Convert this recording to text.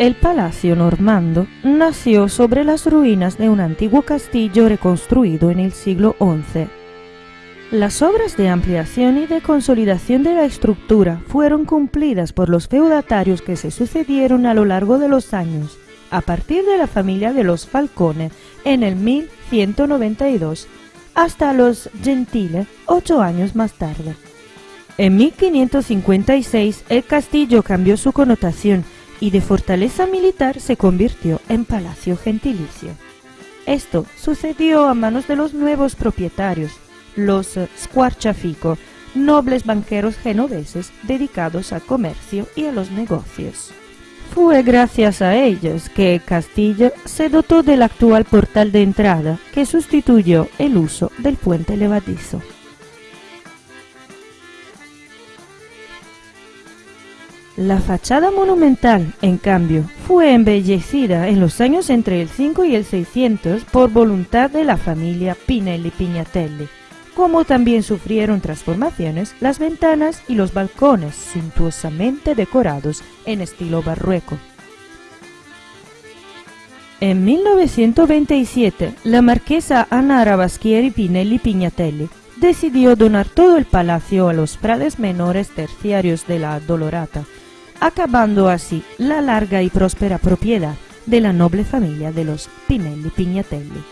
El Palacio Normando nació sobre las ruinas de un antiguo castillo reconstruido en el siglo XI. Las obras de ampliación y de consolidación de la estructura fueron cumplidas por los feudatarios que se sucedieron a lo largo de los años, a partir de la familia de los Falcone en el 1192 hasta los Gentile ocho años más tarde. En 1556 el castillo cambió su connotación y de fortaleza militar se convirtió en palacio gentilicio. Esto sucedió a manos de los nuevos propietarios, los Squarchafico, nobles banqueros genoveses dedicados al comercio y a los negocios. Fue gracias a ellos que el castillo se dotó del actual portal de entrada que sustituyó el uso del puente levadizo. La fachada monumental, en cambio, fue embellecida en los años entre el 5 y el 600 por voluntad de la familia Pinelli Pignatelli, como también sufrieron transformaciones las ventanas y los balcones suntuosamente decorados en estilo barroco. En 1927, la marquesa Anna Rabaschieri Pinelli Pignatelli decidió donar todo el palacio a los prades menores terciarios de la Dolorata, acabando así la larga y próspera propiedad de la noble familia de los Pinelli Pignatelli.